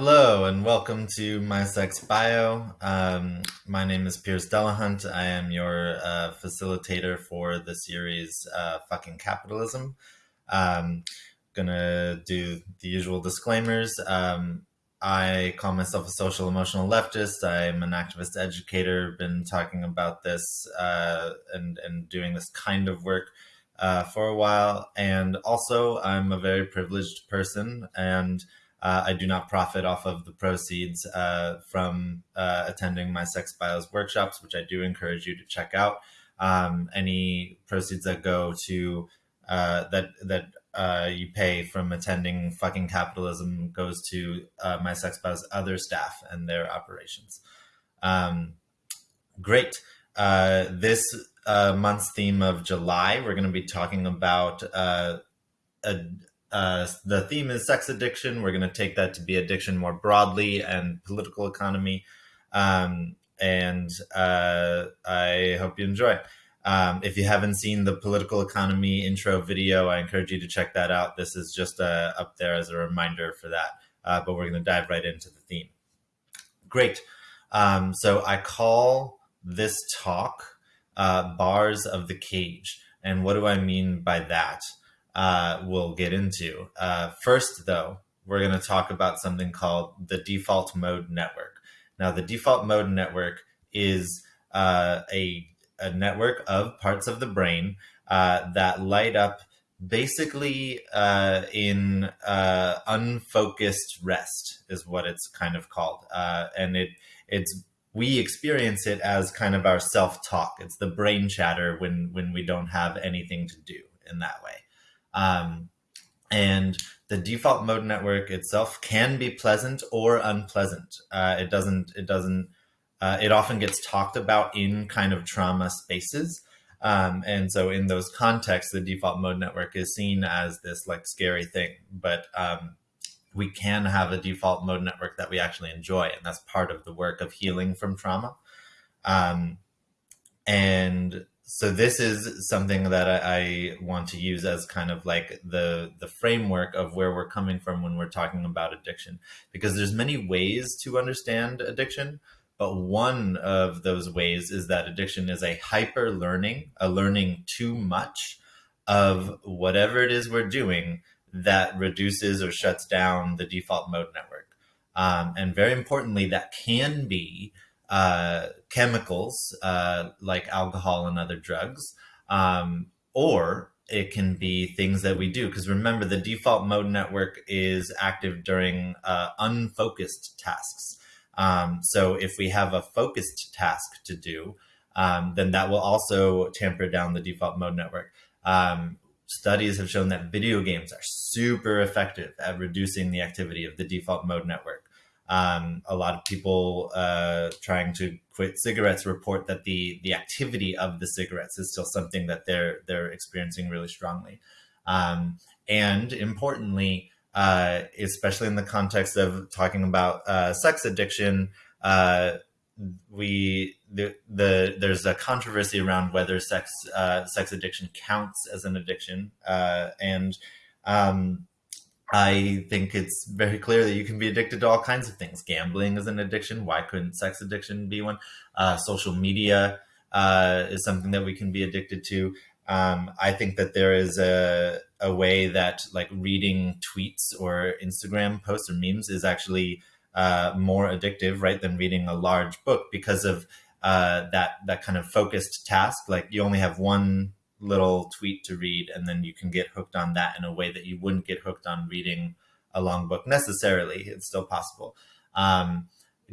Hello and welcome to My Sex Bio. Um, my name is Piers Delahunt. I am your uh, facilitator for the series uh, Fucking Capitalism. Um, gonna do the usual disclaimers. Um, I call myself a social emotional leftist. I'm an activist educator, been talking about this uh, and, and doing this kind of work uh, for a while. And also, I'm a very privileged person and uh, I do not profit off of the proceeds uh, from uh, attending my Sex Bios workshops, which I do encourage you to check out. Um, any proceeds that go to uh, that that uh, you pay from attending fucking capitalism goes to uh, my Sex Bios other staff and their operations. Um, great. this month's theme of July, we're going to be talking about a, uh, the theme is sex addiction. We're going to take that to be addiction more broadly and political economy. Um, and uh, I hope you enjoy. Um, if you haven't seen the political economy intro video, I encourage you to check that out. This is just uh, up there as a reminder for that. Uh, but we're going to dive right into the theme. Great. Um, so I call this talk uh, Bars of the Cage. And what do I mean by that? Uh, we'll get into. Uh, first, though, we're going to talk about something called the default mode network. Now, the default mode network is uh, a, a, network of parts of the brain uh, that light up basically uh, in uh, unfocused rest is what it's kind of called. and it it's we experience it as kind of our self-talk. It's the brain chatter when when we don't have anything to do in that way. Um, and the default mode network itself can be pleasant or unpleasant. Uh, it doesn't, it doesn't, uh, it often gets talked about in kind of trauma spaces. Um, and so in those contexts, the default mode network is seen as this like scary thing, but um, we can have a default mode network that we actually enjoy. And that's part of the work of healing from trauma. Um, and so this is something that I, I, want to use as kind of like the the framework of where we're coming from when we're talking about addiction. Because there's many ways to understand addiction but one of those ways is that addiction is a hyper learning a learning too much of whatever it is we're doing that reduces or shuts down the default mode network. Um, and very importantly that can be uh, chemicals uh, like alcohol and other drugs, um, or it can be things that we do. Because remember, the default mode network is active during uh, unfocused tasks. Um, so if we have a focused task to do, um, then that will also tamper down the default mode network. Um, studies have shown that video games are super effective at reducing the activity of the default mode network. Um, a lot of people uh, trying to quit cigarettes report that the the activity of the cigarettes is still something that they're they're experiencing really strongly. Um, and importantly, uh, especially in the context of talking about uh, sex addiction, uh, we the, the there's a controversy around whether sex uh, sex addiction counts as an addiction, uh, and um, I think it's very clear that you can be addicted to all kinds of things. Gambling is an addiction. Why couldn't sex addiction be one? Uh, social media uh, is something that we can be addicted to. Um, I think that there is a, a way that like reading tweets or Instagram posts or memes is actually uh, more addictive, right, than reading a large book because of uh, that that kind of focused task. Like you only have one little tweet to read and then you can get hooked on that in a way that you wouldn't get hooked on reading a long book necessarily. It's still possible. Um,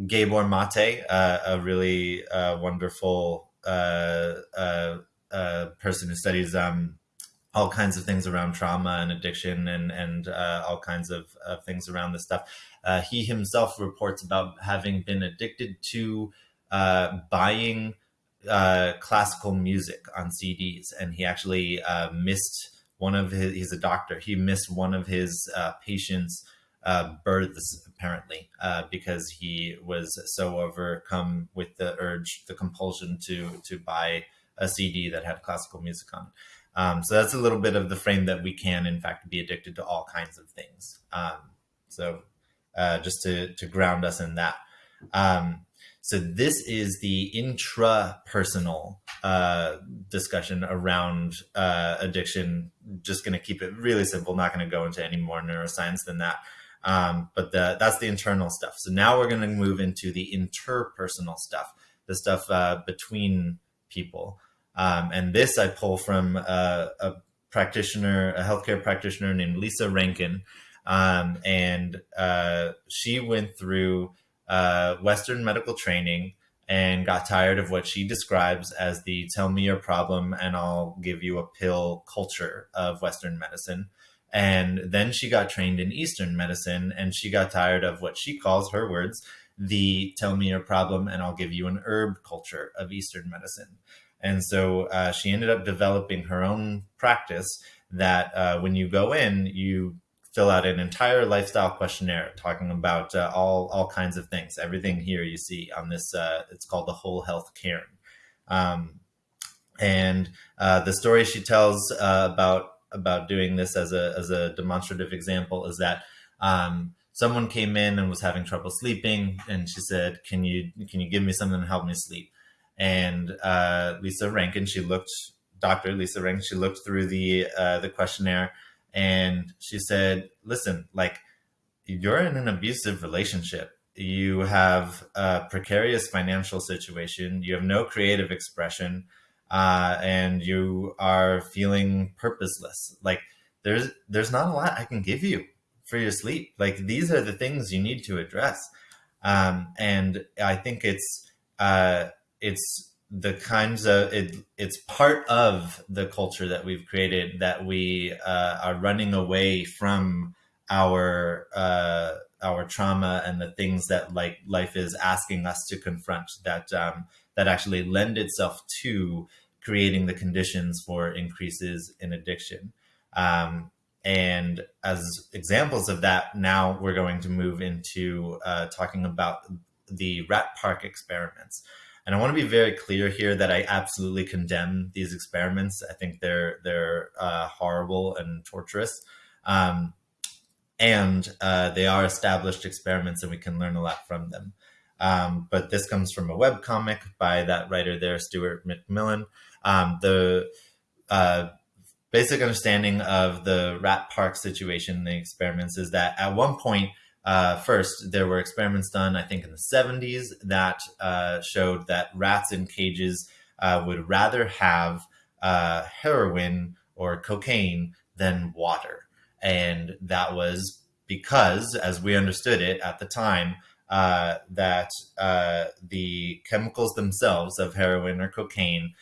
Gabor Maté uh, a really uh, wonderful uh, uh, uh, person who studies um, all kinds of things around trauma and addiction and and uh, all kinds of things around this stuff. He himself reports about having been addicted to buying uh, classical music on CDs, and he actually uh, missed one of his. He's a doctor. He missed one of his uh, patients' uh, births apparently uh, because he was so overcome with the urge, the compulsion to to buy a CD that had classical music on. Um, so that's a little bit of the frame that we can, in fact, be addicted to all kinds of things. Um, so uh, just to, to ground us in that. Um, so this is the intrapersonal uh, discussion around uh, addiction. Just going to keep it really simple. Not going to go into any more neuroscience than that. Um, but the, that's the internal stuff. So now we're going to move into the interpersonal stuff, the stuff uh, between people. Um, and this I pull from a, a, practitioner, a healthcare practitioner named Lissa Rankin. Um, and uh, she went through uh, Western medical training and got tired of what she describes as the tell me your problem and I'll give you a pill culture of Western medicine. And then she got trained in Eastern medicine and she got tired of what she calls her words, the tell me your problem and I'll give you an herb culture of Eastern medicine. And so uh, she ended up developing her own practice that uh, when you go in, you fill out an entire lifestyle questionnaire talking about uh, all all kinds of things. Everything here you see on this, uh, it's called the Whole Health Cairn. Um, and uh, the story she tells uh, about about doing this as a as a demonstrative example is that um, someone came in and was having trouble sleeping, and she said, "Can you can you give me something to help me sleep?" And uh, Lissa Rankin, she looked, Doctor Lissa Rankin, she looked through the uh, the questionnaire and she said, listen, like you're in an abusive relationship. You have a precarious financial situation. You have no creative expression. Uh, and you are feeling purposeless. Like there's, there's not a lot I can give you for your sleep. Like these are the things you need to address. Um, and I think it's, uh, it's the kinds of it, it's part of the culture that we've created that we uh, are running away from our uh, our trauma and the things that like life is asking us to confront that um, that actually lend itself to creating the conditions for increases in addiction. Um, and as examples of that, now we're going to move into uh, talking about the rat park experiments. And I want to be very clear here that I absolutely condemn these experiments. I think they're they're uh, horrible and torturous, um, and uh, they are established experiments, and we can learn a lot from them. Um, but this comes from a web comic by that writer there, Stuart McMillen. Um, the uh, basic understanding of the rat park situation, the experiments, is that at one point uh, first, there were experiments done, I think, in the 70s that uh, showed that rats in cages uh, would rather have uh, heroin or cocaine than water. And that was because, as we understood it at the time, uh, that uh, the chemicals themselves of heroin or cocaine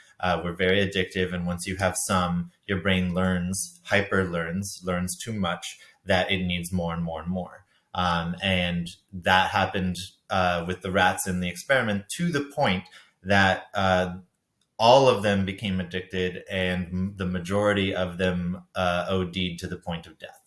were very addictive. And once you have some, your brain learns, hyper learns, learns too much that it needs more and more and more. Um, and that happened uh, with the rats in the experiment to the point that uh, all of them became addicted and the majority of them uh, OD'd to the point of death.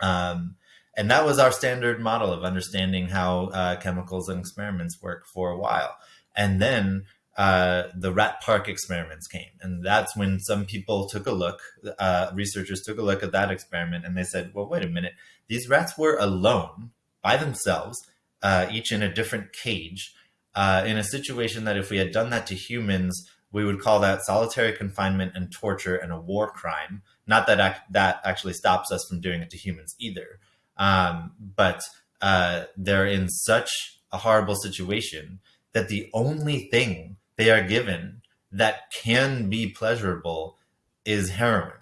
Um, and that was our standard model of understanding how uh, chemicals and experiments work for a while. And then uh, the rat park experiments came. And that's when some people took a look, uh, researchers took a look at that experiment and they said, well, wait a minute, these rats were alone by themselves, uh, each in a different cage, uh, in a situation that if we had done that to humans, we would call that solitary confinement and torture and a war crime. Not that ac that actually stops us from doing it to humans either. Um, but uh, they're in such a horrible situation that the only thing they are given that can be pleasurable is heroin.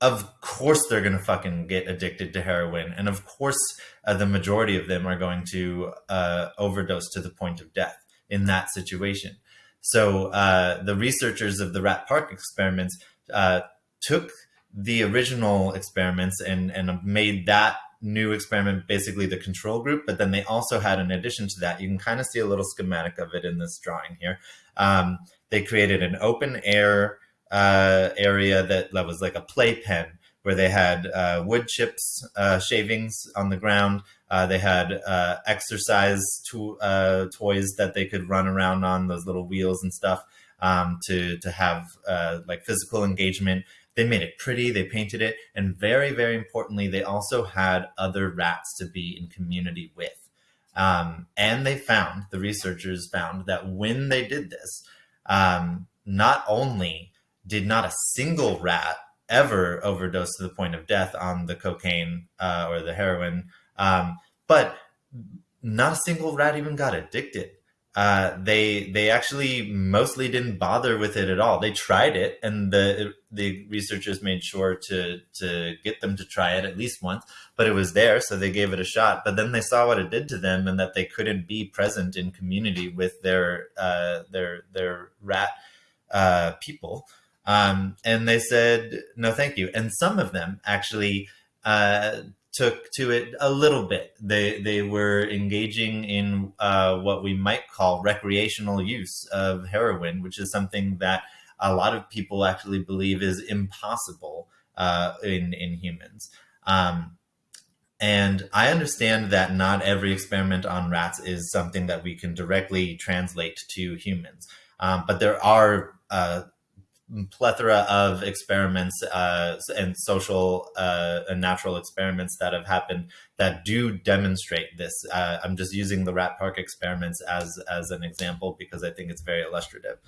Of course, they're going to fucking get addicted to heroin. And of course, uh, the majority of them are going to uh, overdose to the point of death in that situation. So uh, the researchers of the Rat Park experiments uh, took the original experiments and, and made that new experiment basically the control group, but then they also had, in addition to that, you can kind of see a little schematic of it in this drawing here. Um, they created an open air uh, area that, that was like a playpen where they had uh, wood chips, uh, shavings on the ground. Uh, they had uh, exercise to, toys that they could run around on, those little wheels and stuff, um, to, to have like physical engagement They made it pretty, they painted it, and very, very importantly, they also had other rats to be in community with. Um, and they found, the researchers found that when they did this, um, not only did not a single rat ever overdose to the point of death on the cocaine uh, or the heroin, um, but not a single rat even got addicted uh, they they actually mostly didn't bother with it at all. They tried it, and the the researchers made sure to to get them to try it at least once. But it was there, so they gave it a shot. But then they saw what it did to them, and that they couldn't be present in community with their uh, their their rat uh, people. Um, and they said no, thank you. And some of them actually uh, took to it a little bit. They they were engaging in uh, what we might call recreational use of heroin, which is something that a lot of people actually believe is impossible uh, in in humans. Um, and I understand that not every experiment on rats is something that we can directly translate to humans, um, but there are uh, plethora of experiments uh, and social uh, and natural experiments that have happened that do demonstrate this. Uh, I'm just using the Rat Park experiments as as an example because I think it's very illustrative.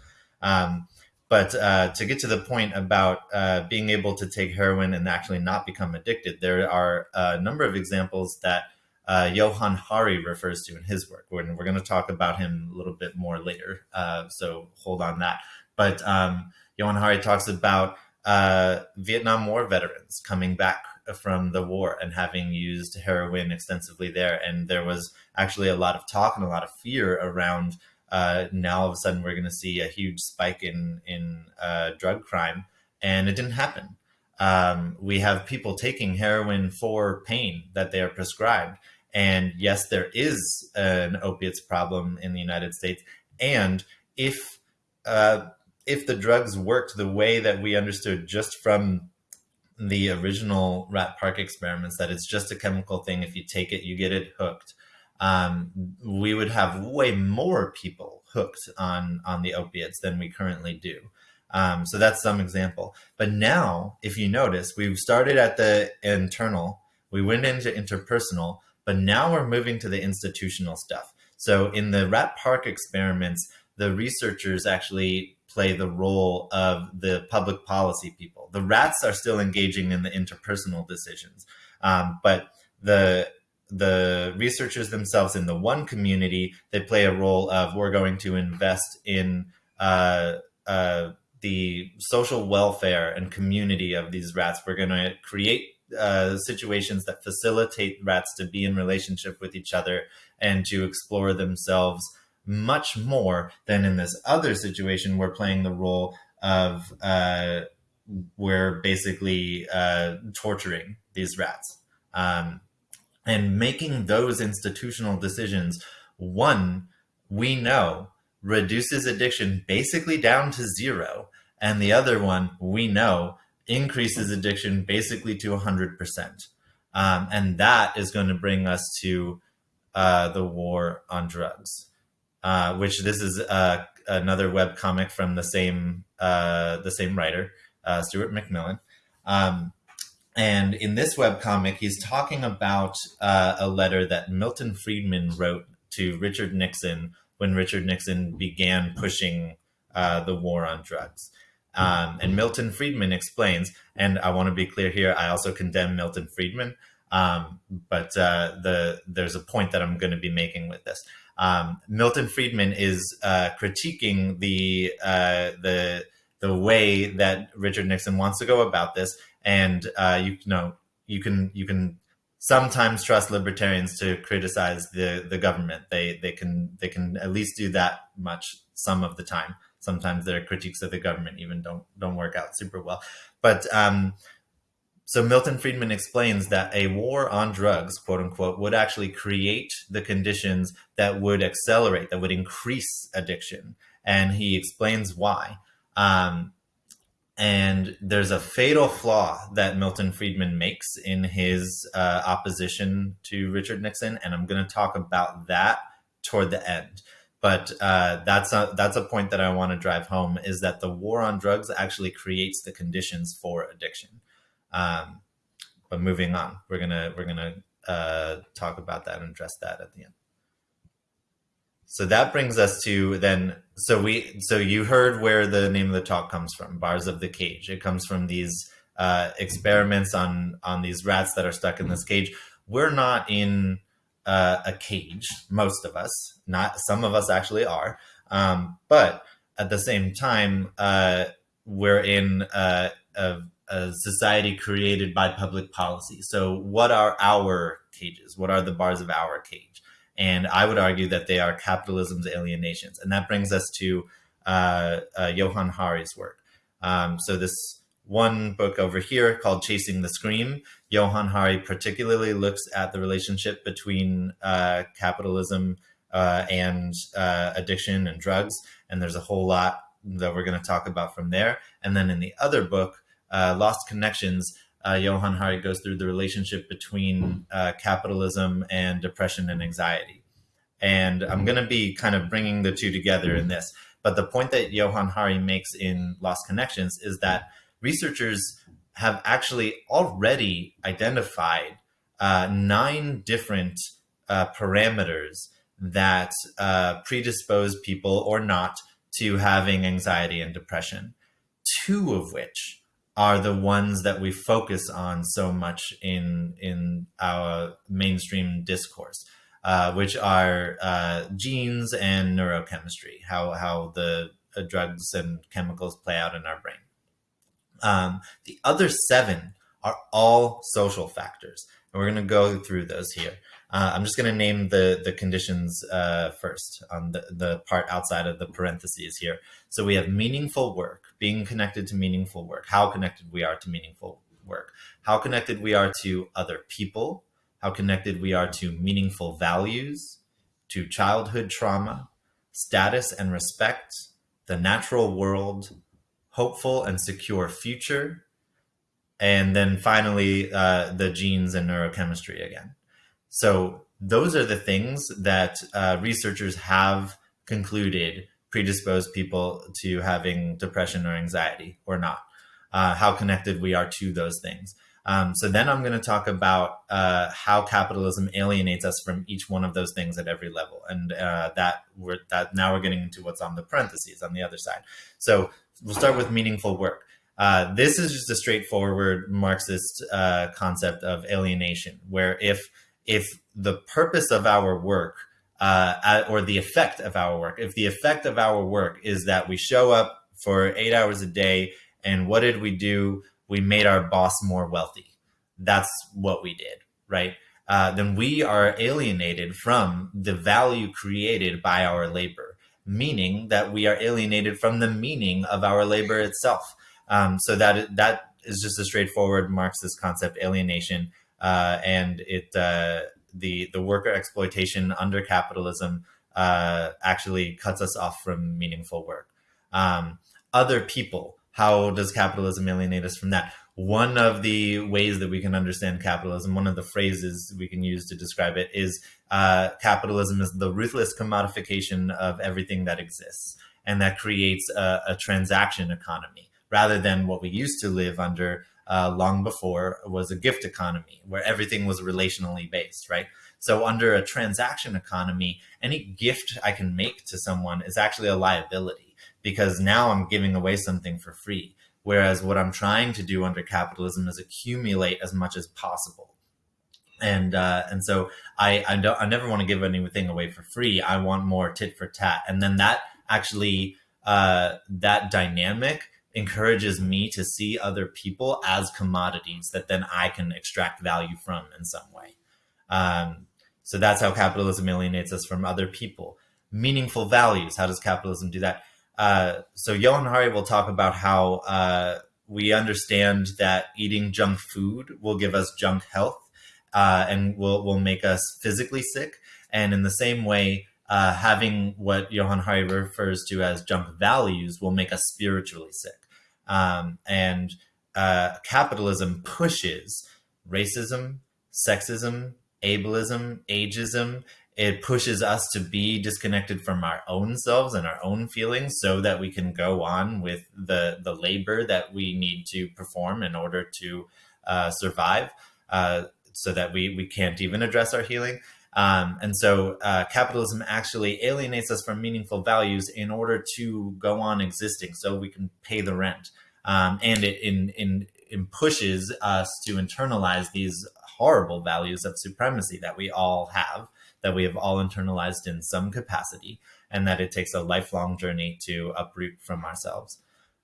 Um, but uh, to get to the point about uh, being able to take heroin and actually not become addicted, there are a number of examples that uh, Johann Hari refers to in his work. We're, we're going to talk about him a little bit more later, so hold on that. But um, Johann Hari talks about uh, Vietnam War veterans coming back from the war and having used heroin extensively there. And there was actually a lot of talk and a lot of fear around uh, now all of a sudden we're going to see a huge spike in, in uh, drug crime. And it didn't happen. Um, we have people taking heroin for pain that they are prescribed. And yes, there is an opiates problem in the United States. And if uh, if the drugs worked the way that we understood just from the original rat park experiments that it's just a chemical thing if you take it you get it hooked um, we would have way more people hooked on on the opiates than we currently do. Um, so that's some example. But now if you notice we've started at the internal we went into interpersonal but now we're moving to the institutional stuff. So in the rat park experiments the researchers actually play the role of the public policy people. The rats are still engaging in the interpersonal decisions, um, but the the researchers themselves in the one community they play a role of we're going to invest in uh, uh, the social welfare and community of these rats. We're going to create uh, situations that facilitate rats to be in relationship with each other and to explore themselves much more than in this other situation we're playing the role of uh, we're basically uh, torturing these rats. Um, and making those institutional decisions one we know reduces addiction basically down to zero. And the other one we know increases addiction basically to 100% um, and that is going to bring us to uh, the war on drugs uh, which this is uh, another web comic from the same uh, the same writer, uh, Stuart McMillen. Um, and in this web comic, he's talking about uh, a letter that Milton Friedman wrote to Richard Nixon when Richard Nixon began pushing the war on drugs. Um, and Milton Friedman explains, and I want to be clear here, I also condemn Milton Friedman, um, but uh, the there's a point that I'm going to be making with this. Um, Milton Friedman is uh, critiquing the uh, the the way that Richard Nixon wants to go about this, and uh, you know you can you can sometimes trust libertarians to criticize the the government. They they can they can at least do that much some of the time. Sometimes their critiques of the government even don't don't work out super well, but um, so Milton Friedman explains that a war on drugs, quote unquote, would actually create the conditions that would accelerate, that would increase addiction. And he explains why. Um, and there's a fatal flaw that Milton Friedman makes in his uh, opposition to Richard Nixon. And I'm going to talk about that toward the end. but uh, that's a that's a point that I want to drive home is that the war on drugs actually creates the conditions for addiction. Um, but moving on, we're gonna we're gonna uh, talk about that and address that at the end. So that brings us to then. So we so you heard where the name of the talk comes from, bars of the cage. It comes from these uh, experiments on on these rats that are stuck in this cage. We're not in uh, a cage, most of us. Not some of us actually are, um, but at the same time, uh, we're in a, a, a society created by public policy. So, what are our cages? What are the bars of our cage? And I would argue that they are capitalism's alienations. And that brings us to uh, uh, Johann Hari's work. Um, so this one book over here called Chasing the Scream, Johann Hari particularly looks at the relationship between uh, capitalism uh, and uh, addiction and drugs. And there's a whole lot that we're going to talk about from there. And then in the other book, Lost Connections, uh, Johann Hari goes through the relationship between uh, capitalism and depression and anxiety. And I'm going to be kind of bringing the two together in this. But the point that Johann Hari makes in Lost Connections is that researchers have actually already identified uh, nine different uh, parameters that uh, predispose people or not to having anxiety and depression, two of which are the ones that we focus on so much in in our mainstream discourse, uh, which are uh, genes and neurochemistry, how how the uh, drugs and chemicals play out in our brain. Um, the other seven are all social factors, and we're going to go through those here. Uh, I'm just going to name the the conditions uh, first on the, the part outside of the parentheses here. So we have meaningful work, being connected to meaningful work, how connected we are to meaningful work, how connected we are to other people, how connected we are to meaningful values, to childhood trauma, status and respect, the natural world, hopeful and secure future, and then finally uh, the genes and neurochemistry again. So those are the things that uh, researchers have concluded predispose people to having depression or anxiety or not, uh, how connected we are to those things. Um, so then I'm going to talk about uh, how capitalism alienates us from each one of those things at every level, and uh, that we're that now we're getting into what's on the parentheses on the other side. So we'll start with meaningful work. Uh, this is just a straightforward Marxist uh, concept of alienation, where if if the purpose of our work uh, or the effect of our work, if the effect of our work is that we show up for eight hours a day and what did we do? We made our boss more wealthy. That's what we did, right? Uh, then we are alienated from the value created by our labor, meaning that we are alienated from the meaning of our labor itself. Um, so that that is just a straightforward Marxist concept, alienation uh, and it uh, the the worker exploitation under capitalism uh, actually cuts us off from meaningful work. Um, other people, how does capitalism alienate us from that? One of the ways that we can understand capitalism, one of the phrases we can use to describe it is uh, capitalism is the ruthless commodification of everything that exists. And that creates a, a transaction economy rather than what we used to live under uh, long before was a gift economy where everything was relationally based, right? So under a transaction economy, any gift I can make to someone is actually a liability because now I'm giving away something for free. Whereas what I'm trying to do under capitalism is accumulate as much as possible. And uh, and so I I, don't, I never want to give anything away for free. I want more tit for tat. And then that actually uh, that dynamic encourages me to see other people as commodities that then I can extract value from in some way. Um, so that's how capitalism alienates us from other people. Meaningful values. How does capitalism do that? Uh, so Johann Hari will talk about how uh, we understand that eating junk food will give us junk health uh, and will, will make us physically sick. And in the same way, uh, having what Johann Hari refers to as junk values will make us spiritually sick. Um, and uh, capitalism pushes racism, sexism, ableism, ageism. it pushes us to be disconnected from our own selves and our own feelings so that we can go on with the the labor that we need to perform in order to uh, survive uh, so that we we can't even address our healing um, and so uh, capitalism actually alienates us from meaningful values in order to go on existing so we can pay the rent um, and it in, in, in pushes us to internalize these horrible values of supremacy that we all have that we have all internalized in some capacity and that it takes a lifelong journey to uproot from ourselves.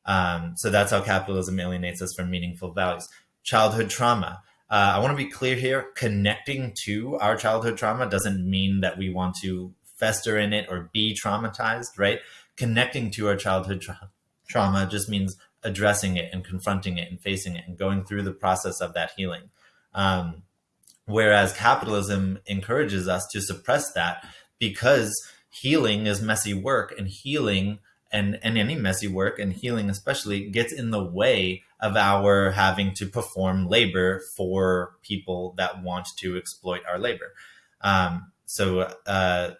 Um, so that's how capitalism alienates us from meaningful values. Childhood trauma. Uh, I want to be clear here. Connecting to our childhood trauma doesn't mean that we want to fester in it or be traumatized, right? Connecting to our childhood tra trauma just means addressing it and confronting it and facing it and going through the process of that healing. Um, Whereas capitalism encourages us to suppress that because healing is messy work and healing and, and any messy work and healing especially gets in the way of our having to perform labor for people that want to exploit our labor. Um, so uh,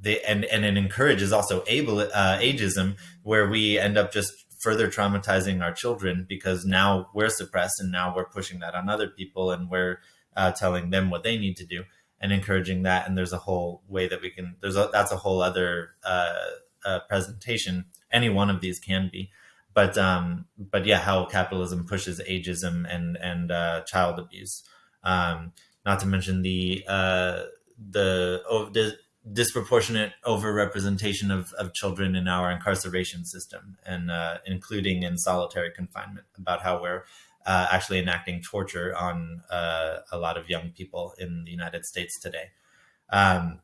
they, and, and it encourages also able, uh, ageism where we end up just further traumatizing our children because now we're suppressed and now we're pushing that on other people and we're uh, telling them what they need to do and encouraging that. And there's a whole way that we can, there's a, that's a whole other uh, presentation. Any one of these can be, but, um, but yeah, how capitalism pushes ageism and, and uh, child abuse. Um, not to mention the, uh, the, oh, the disproportionate overrepresentation of, of children in our incarceration system and uh, including in solitary confinement about how we're uh, actually enacting torture on uh, a lot of young people in the United States today. Um,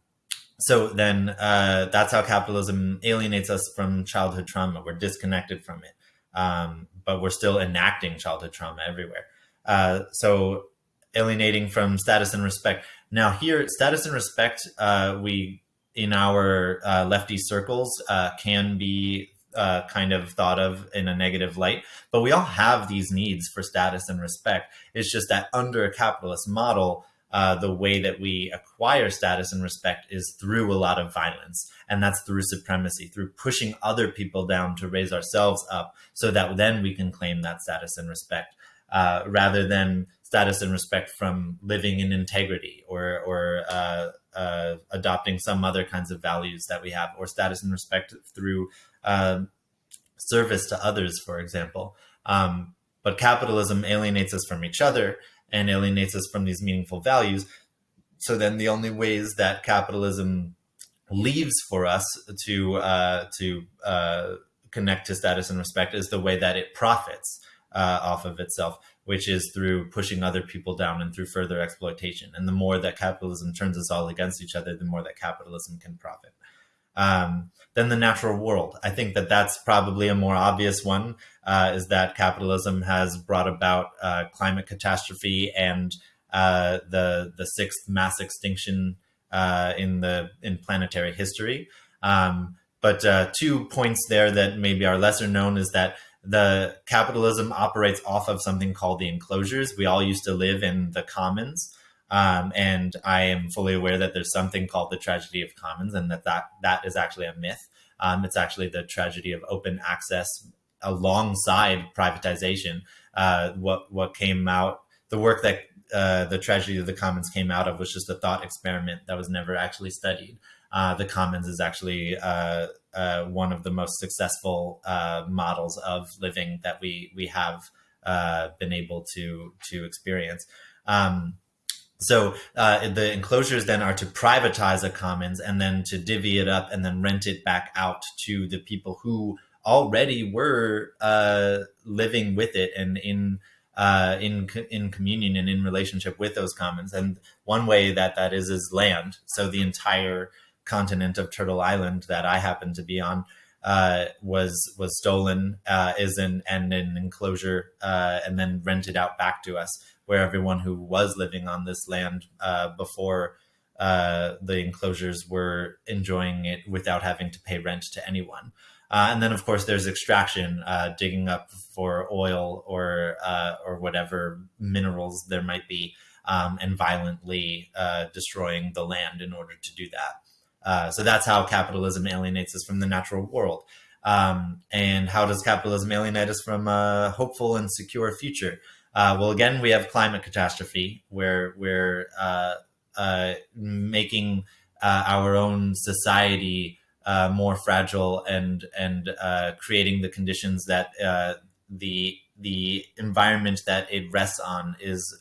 so then uh, that's how capitalism alienates us from childhood trauma. We're disconnected from it, um, but we're still enacting childhood trauma everywhere. Uh, so alienating from status and respect. Now here, status and respect, uh, we in our uh, lefty circles can be uh, kind of thought of in a negative light. But we all have these needs for status and respect. It's just that under a capitalist model, uh, the way that we acquire status and respect is through a lot of violence. And that's through supremacy, through pushing other people down to raise ourselves up so that then we can claim that status and respect uh, rather than status and respect from living in integrity or, or uh, uh, adopting some other kinds of values that we have or status and respect through uh, service to others, for example. Um, but capitalism alienates us from each other and alienates us from these meaningful values. So then the only ways that capitalism leaves for us to uh, to uh, connect to status and respect is the way that it profits uh, off of itself, which is through pushing other people down and through further exploitation. And the more that capitalism turns us all against each other, the more that capitalism can profit um, than the natural world. I think that that's probably a more obvious one, uh, is that capitalism has brought about uh, climate catastrophe and uh, the the sixth mass extinction uh, in the in planetary history. Um, but uh, two points there that maybe are lesser known is that the capitalism operates off of something called the enclosures. We all used to live in the commons. Um, and I am fully aware that there's something called the tragedy of commons and that that, that is actually a myth. Um, it's actually the tragedy of open access alongside privatization. Uh, what, what came out, the work that uh, the tragedy of the commons came out of was just a thought experiment that was never actually studied. Uh, the commons is actually uh, uh, one of the most successful uh, models of living that we we have been able to to experience. Um, so uh, the enclosures then are to privatize a commons and then to divvy it up and then rent it back out to the people who already were uh, living with it and in uh, in in communion and in relationship with those commons. And one way that that is is land. So the entire continent of Turtle Island that I happen to be on uh, was was stolen, uh, is in and an enclosure, uh, and then rented out back to us where everyone who was living on this land uh, before uh, the enclosures were enjoying it without having to pay rent to anyone. Uh, and then, of course, there's extraction, uh, digging up for oil or uh, or whatever minerals there might be. um, and violently uh, destroying the land in order to do that. Uh, so that's how capitalism alienates us from the natural world. Um, and how does capitalism alienate us from a hopeful and secure future? Uh, well, again, we have climate catastrophe where we're making our own society uh, more fragile and and uh, creating the conditions that the the environment that it rests on is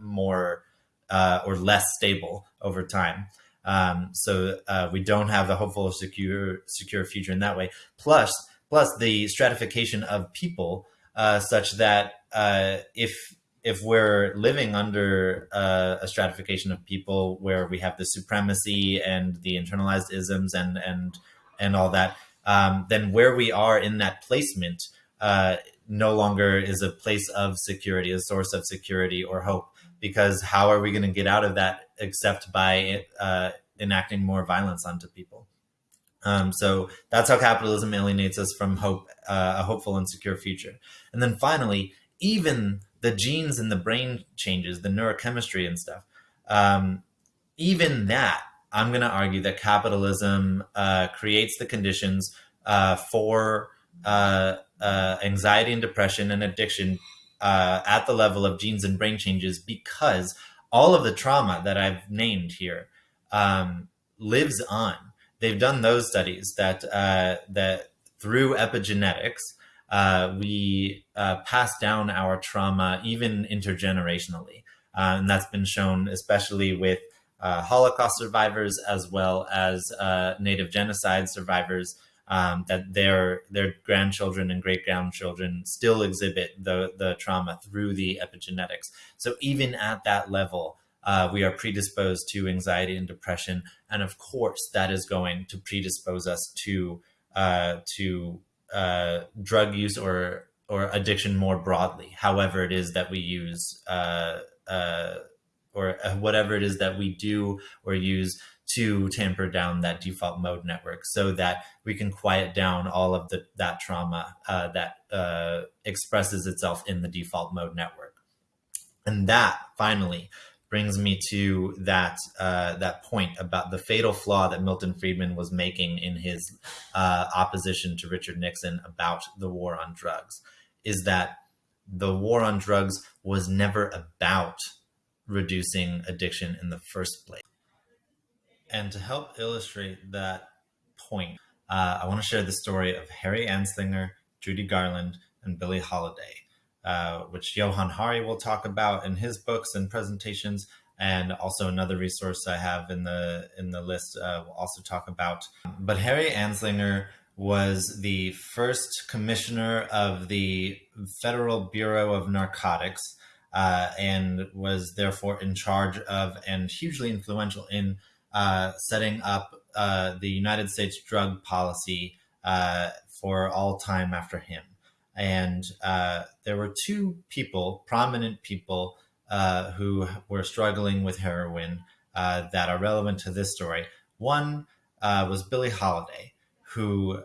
more or less stable over time. Um, so uh, we don't have a hopeful, secure, secure future in that way. Plus, plus the stratification of people, uh, such that uh, if if we're living under uh, a stratification of people where we have the supremacy and the internalized isms and and and all that, um, then where we are in that placement uh, no longer is a place of security, a source of security or hope because how are we going to get out of that except by uh, enacting more violence onto people? Um, so that's how capitalism alienates us from hope, uh, a hopeful and secure future. And then finally, even the genes in the brain changes, the neurochemistry and stuff, um, even that, I'm going to argue that capitalism uh, creates the conditions uh, for uh, uh, anxiety and depression and addiction uh, at the level of genes and brain changes because all of the trauma that I've named here um, lives on. They've done those studies that uh, that through epigenetics uh, we uh, pass down our trauma even intergenerationally, uh, and that's been shown especially with uh, Holocaust survivors as well as Native genocide survivors um, that their their grandchildren and great grandchildren still exhibit the the trauma through the epigenetics. So even at that level, uh, we are predisposed to anxiety and depression, and of course, that is going to predispose us to uh, to uh, drug use or or addiction more broadly. However, it is that we use uh, uh, or uh, whatever it is that we do or use to tamper down that default mode network so that we can quiet down all of the, that trauma uh, that uh, expresses itself in the default mode network. And that finally brings me to that uh, that point about the fatal flaw that Milton Friedman was making in his uh, opposition to Richard Nixon about the war on drugs, is that the war on drugs was never about reducing addiction in the first place. And to help illustrate that point, uh, I want to share the story of Harry Anslinger, Judy Garland, and Billie Holiday, uh, which Johann Hari will talk about in his books and presentations. And also another resource I have in the in the list uh, will also talk about. But Harry Anslinger was the first commissioner of the Federal Bureau of Narcotics uh, and was therefore in charge of and hugely influential in uh, setting up uh, the United States drug policy uh, for all time after him. And uh, there were two people, prominent people, uh, who were struggling with heroin that are relevant to this story. One was Billie Holiday, who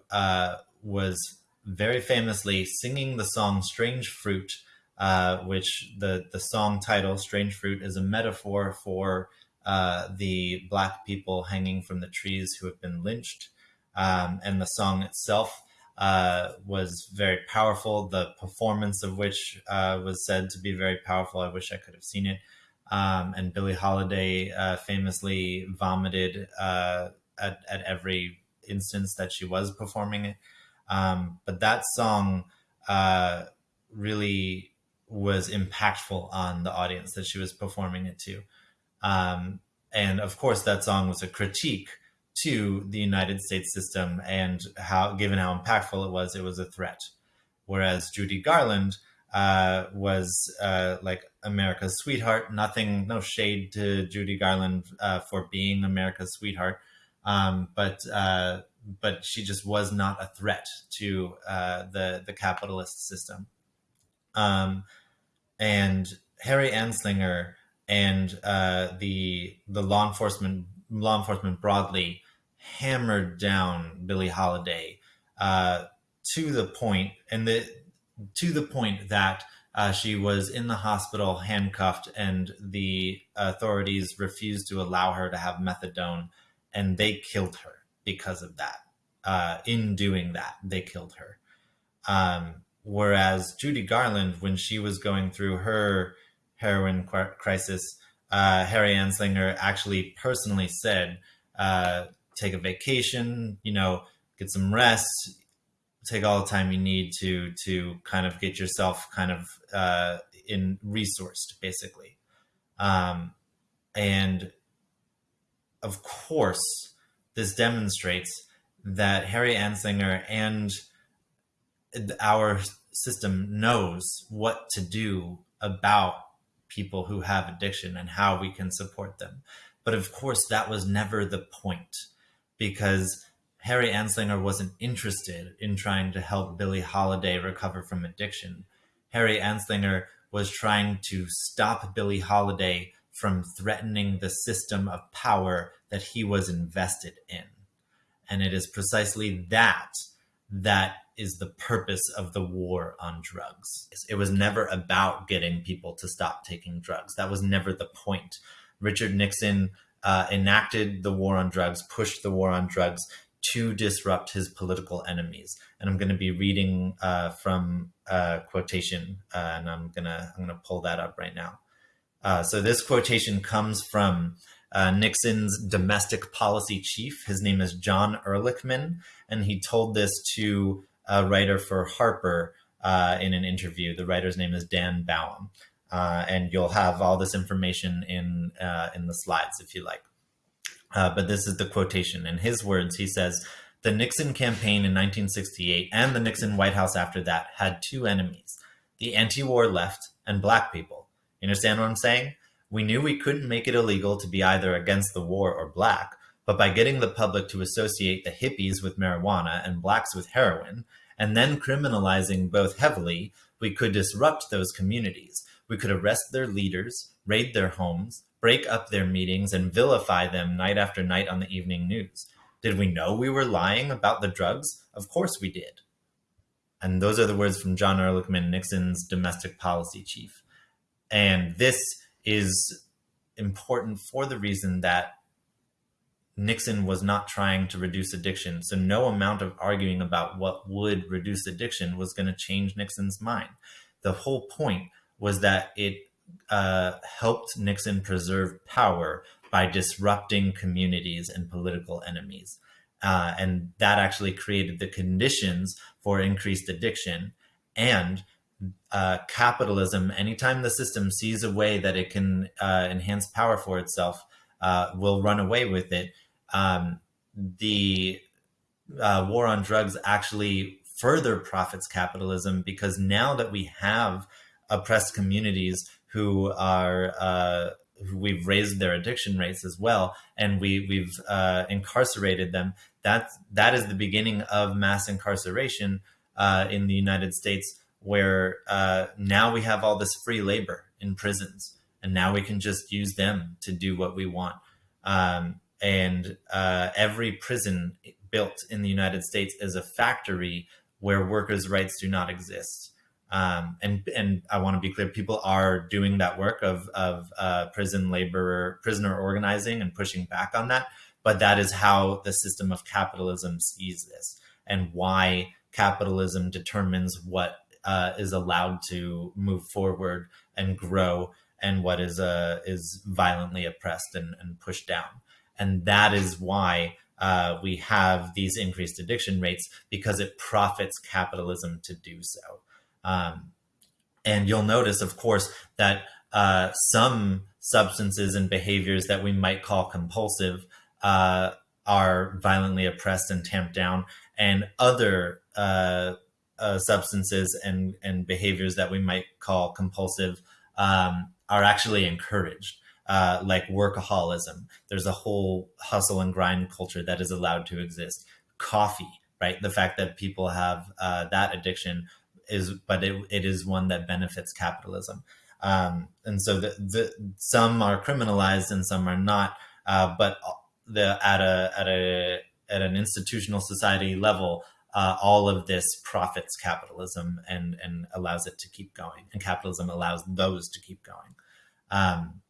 was very famously singing the song Strange Fruit, uh, which the, the song title, Strange Fruit, is a metaphor for uh, the black people hanging from the trees who have been lynched. Um, and the song itself uh, was very powerful. The performance of which uh, was said to be very powerful. I wish I could have seen it. Um, and Billie Holiday uh, famously vomited uh, at, at every instance that she was performing it. Um, but that song uh, really was impactful on the audience that she was performing it to. Um, and of course, that song was a critique to the United States system and how, given how impactful it was, it was a threat. Whereas Judy Garland uh, was uh, like America's sweetheart. Nothing, no shade to Judy Garland uh, for being America's sweetheart, um, but uh, but she just was not a threat to uh, the the capitalist system. Um, and Harry Anslinger and uh, the the law enforcement law enforcement broadly hammered down Billie Holiday uh, to the point and the to the point that Uh, she was in the hospital, handcuffed, and the authorities refused to allow her to have methadone, and they killed her because of that. Uh, in doing that, they killed her. Um, whereas Judy Garland, when she was going through her heroin crisis, uh, Harry Anslinger actually personally said, uh, take a vacation, you know, get some rest, take all the time you need to to kind of get yourself kind of uh, in resourced, basically. Um, and of course, this demonstrates that Harry Anslinger and our system knows what to do about people who have addiction and how we can support them. But of course, that was never the point because Harry Anslinger wasn't interested in trying to help Billie Holiday recover from addiction. Harry Anslinger was trying to stop Billie Holiday from threatening the system of power that he was invested in. And it is precisely that that is the purpose of the war on drugs. It was never about getting people to stop taking drugs. That was never the point. Richard Nixon uh, enacted the war on drugs, pushed the war on drugs to disrupt his political enemies. And I'm going to be reading uh, from a quotation, uh, and I'm gonna I'm gonna pull that up right now. Uh, so this quotation comes from uh, Nixon's domestic policy chief. His name is John Ehrlichman, and he told this to a writer for Harper uh, in an interview. The writer's name is Dan Baum, uh, and you'll have all this information in uh, in the slides if you like. Uh, but this is the quotation. In his words, he says, "The Nixon campaign in 1968 and the Nixon White House after that had two enemies: the anti-war left and black people. You understand what I'm saying?" We knew we couldn't make it illegal to be either against the war or black, but by getting the public to associate the hippies with marijuana and blacks with heroin, and then criminalizing both heavily, we could disrupt those communities. We could arrest their leaders, raid their homes, break up their meetings, and vilify them night after night on the evening news. Did we know we were lying about the drugs? Of course we did. And those are the words from John Ehrlichman, Nixon's domestic policy chief. And this is important for the reason that Nixon was not trying to reduce addiction. So no amount of arguing about what would reduce addiction was going to change Nixon's mind. The whole point was that it uh, helped Nixon preserve power by disrupting communities and political enemies. Uh, and that actually created the conditions for increased addiction and uh, capitalism, anytime the system sees a way that it can uh, enhance power for itself, uh, will run away with it. Um, the uh, war on drugs actually further profits capitalism because now that we have oppressed communities who are uh, we've raised their addiction rates as well, and we we've uh, incarcerated them. That that is the beginning of mass incarceration in the United States where uh, now we have all this free labor in prisons, and now we can just use them to do what we want. Um, and uh, every prison built in the United States is a factory where workers' rights do not exist. Um, and and I want to be clear, people are doing that work of of uh, prison labor, prisoner organizing, and pushing back on that. But that is how the system of capitalism sees this, and why capitalism determines what uh, is allowed to move forward and grow and what is uh, is violently oppressed and, and pushed down. And that is why uh, we have these increased addiction rates because it profits capitalism to do so. Um, and you'll notice, of course, that uh, some substances and behaviors that we might call compulsive uh, are violently oppressed and tamped down, and other uh, uh, substances and and behaviors that we might call compulsive um, are actually encouraged. Uh, like workaholism, there's a whole hustle and grind culture that is allowed to exist. Coffee, right? The fact that people have uh, that addiction is, but it, it is one that benefits capitalism. Um, and so the, the, some are criminalized and some are not. Uh, but the at a at a at an institutional society level, uh, all of this profits capitalism and and allows it to keep going, and capitalism allows those to keep going. Um,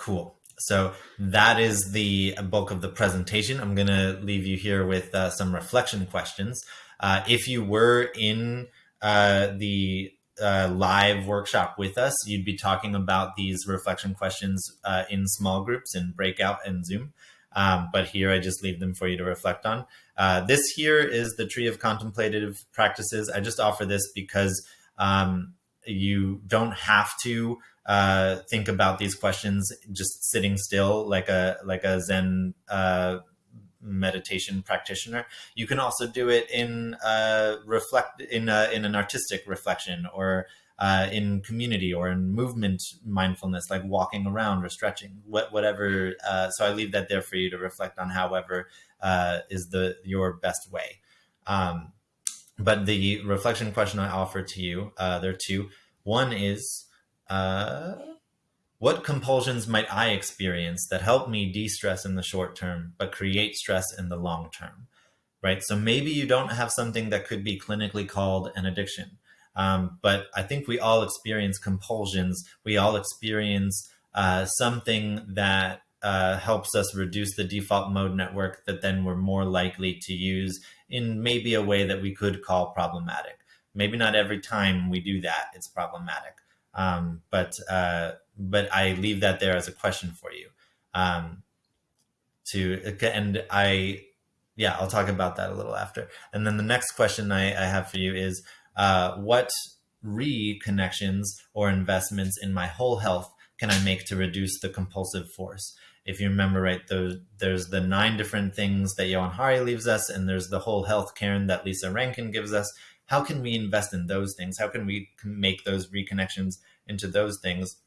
cool. So that is the bulk of the presentation. I'm going to leave you here with uh, some reflection questions. Uh, if you were in uh, the uh, live workshop with us, you'd be talking about these reflection questions uh, in small groups in breakout and Zoom. Um, but here I just leave them for you to reflect on. Uh, this here is the tree of contemplative practices. I just offer this because um, you don't have to uh, think about these questions just sitting still like a like a Zen uh, meditation practitioner. You can also do it in uh, reflect in a, in an artistic reflection or uh, in community or in movement mindfulness, like walking around or stretching, what, whatever. Uh, so I leave that there for you to reflect on. However, uh, is the your best way. Um, but the reflection question I offer to you, uh, there are two. One is, uh, what compulsions might I experience that help me de-stress in the short term, but create stress in the long term? Right. So maybe you don't have something that could be clinically called an addiction. Um, but I think we all experience compulsions. We all experience uh, something that uh, helps us reduce the default mode network that then we're more likely to use in maybe a way that we could call problematic. Maybe not every time we do that, it's problematic. Um, but uh, but I leave that there as a question for you. Um, to and I, yeah, I'll talk about that a little after. And then the next question I, I have for you is, uh, what reconnections or investments in my whole health can I make to reduce the compulsive force? If you remember right, there's, there's the nine different things that Johann Hari leaves us, and there's the whole health cairn that Lissa Rankin gives us. How can we invest in those things? How can we make those reconnections into those things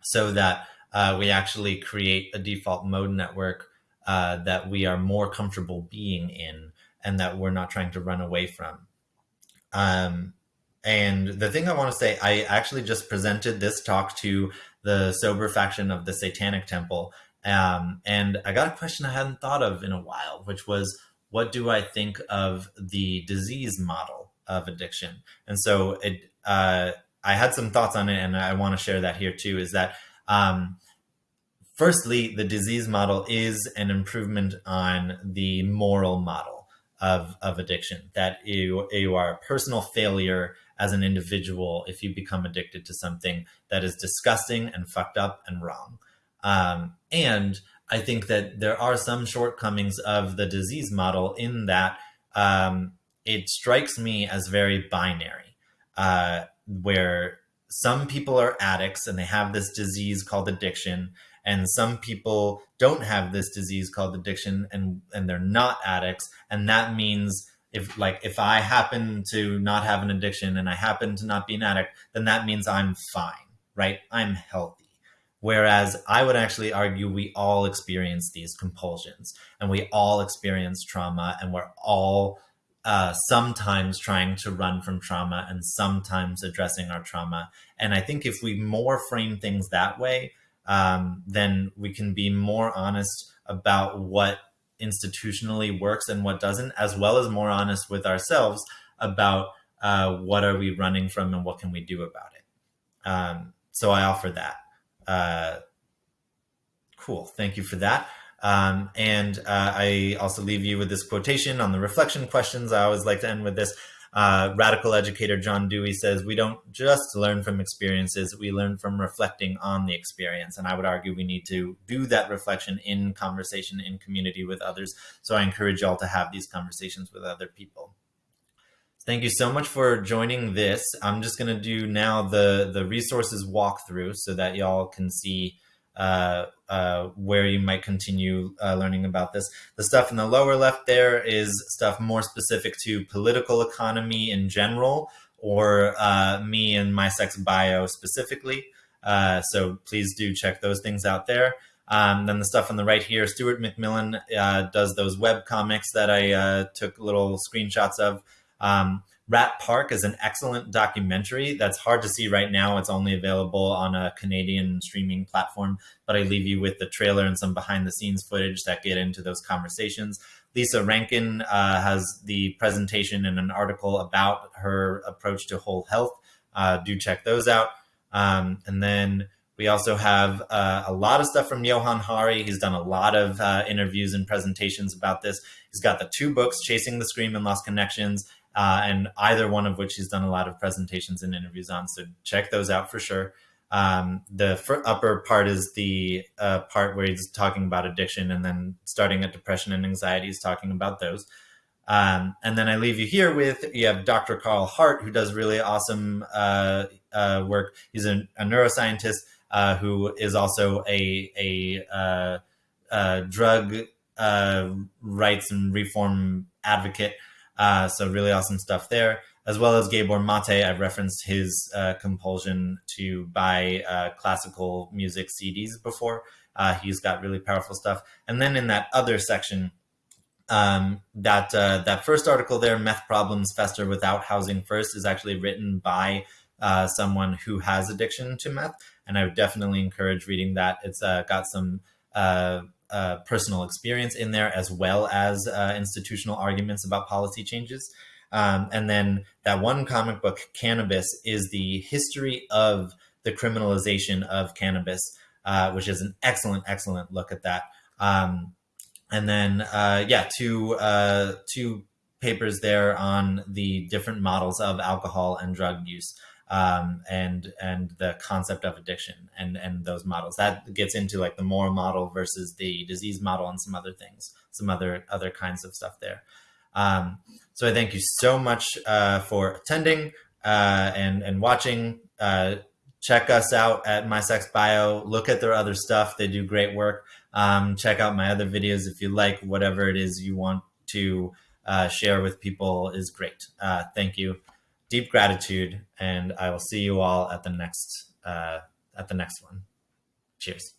so that uh, we actually create a default mode network uh, that we are more comfortable being in and that we're not trying to run away from. Um, and the thing I want to say, I actually just presented this talk to the sober faction of the Satanic Temple. Um, and I got a question I hadn't thought of in a while, which was, what do I think of the disease model of addiction? And so it, uh, I had some thoughts on it, and I want to share that here too. Is that um, firstly, the disease model is an improvement on the moral model of, of addiction. That you you are a personal failure as an individual if you become addicted to something that is disgusting and fucked up and wrong. Um, and I think that there are some shortcomings of the disease model in that um, it strikes me as very binary. Uh, where some people are addicts and they have this disease called addiction and some people don't have this disease called addiction and and they're not addicts and that means if like if i happen to not have an addiction and i happen to not be an addict then that means i'm fine right i'm healthy whereas i would actually argue we all experience these compulsions and we all experience trauma and we're all uh, sometimes trying to run from trauma and sometimes addressing our trauma. And I think if we more frame things that way, um, then we can be more honest about what institutionally works and what doesn't, as well as more honest with ourselves about uh, what are we running from and what can we do about it. Um, so I offer that. Uh, cool. Thank you for that. Um, and uh, I also leave you with this quotation on the reflection questions. I always like to end with this. Uh, radical educator John Dewey says, we don't just learn from experiences, we learn from reflecting on the experience. And I would argue we need to do that reflection in conversation, in community with others. So I encourage y'all to have these conversations with other people. Thank you so much for joining this. I'm just going to do now the, the resources walkthrough so that y'all can see uh, uh, where you might continue uh, learning about this. The stuff in the lower left there is stuff more specific to political economy in general, or uh, me and my sex bio specifically. So please do check those things out there. Um, then the stuff on the right here, Stuart McMillen does those web comics that I took little screenshots of. Um, Rat Park is an excellent documentary that's hard to see right now. It's only available on a Canadian streaming platform, but I leave you with the trailer and some behind the scenes footage that get into those conversations. Lissa Rankin uh, has the presentation and an article about her approach to whole health. Uh, do check those out. Um, and then we also have uh, a lot of stuff from Johann Hari. He's done a lot of uh, interviews and presentations about this. He's got the two books, Chasing the Scream and Lost Connections, uh, and either one of which he's done a lot of presentations and interviews on. So check those out for sure. Um, the upper part is the uh, part where he's talking about addiction, and then starting at depression and anxiety, he's talking about those. Um, and then I leave you here with you have Dr. Carl Hart, who does really awesome uh, uh, work. He's a, a neuroscientist uh, who is also a a, uh, a drug uh, rights and reform advocate. Uh, so really awesome stuff there, as well as Gabor Maté. I've referenced his compulsion to buy classical music CDs before. he's got really powerful stuff. And then in that other section, um, that uh, that first article there, meth problems fester without housing first, is actually written by uh, someone who has addiction to meth, and I would definitely encourage reading that. It's uh, got some uh, uh, personal experience in there as well as uh, institutional arguments about policy changes. Um, and then that one comic book, Cannabis, is the history of the criminalization of cannabis, which is an excellent, excellent look at that. Um, and then uh, yeah, two uh, two papers there on the different models of alcohol and drug use. Um, and and the concept of addiction and and those models that gets into like the moral model versus the disease model and some other things, some other other kinds of stuff there. Um, so I thank you so much uh, for attending uh, and and watching. Uh, check us out at My Sex Bio. Look at their other stuff; they do great work. Um, check out my other videos if you like whatever it is you want to uh, share with people is great. Uh, thank you. Deep gratitude, and I will see you all at the next uh, at the next one. Cheers.